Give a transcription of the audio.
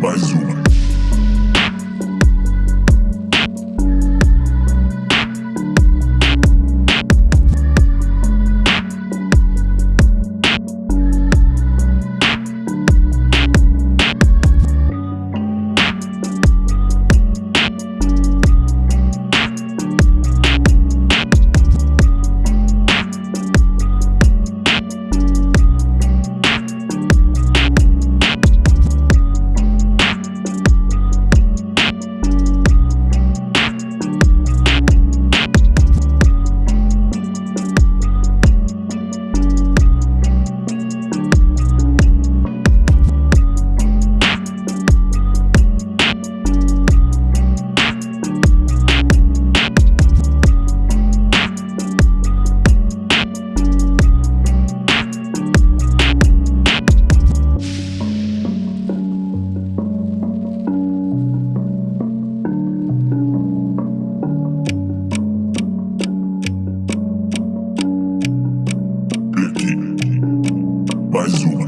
Базуки. mais um.